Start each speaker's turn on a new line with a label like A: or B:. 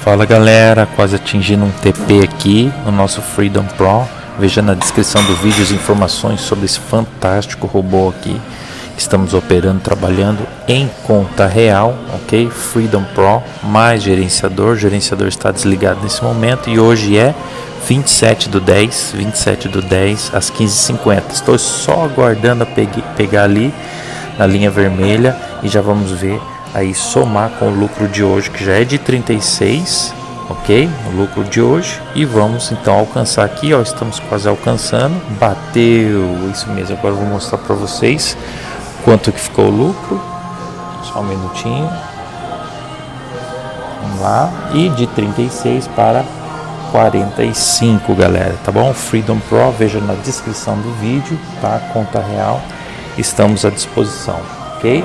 A: Fala galera, quase atingindo um TP aqui no nosso Freedom Pro. Veja na descrição do vídeo as informações sobre esse fantástico robô aqui. Estamos operando, trabalhando em conta real, ok? Freedom Pro mais gerenciador. O gerenciador está desligado nesse momento e hoje é 27 do 10, 27 do 10 às 15h50. Estou só aguardando a pegar ali na linha vermelha e já vamos ver aí somar com o lucro de hoje que já é de 36 ok? O lucro de hoje. E vamos então alcançar aqui ó estamos quase alcançando. Bateu isso mesmo agora vou mostrar para vocês quanto que ficou o lucro. Só um minutinho. Vamos lá. E de 36 para 45 galera tá bom? Freedom Pro veja na descrição do vídeo tá? Conta real. Estamos à disposição ok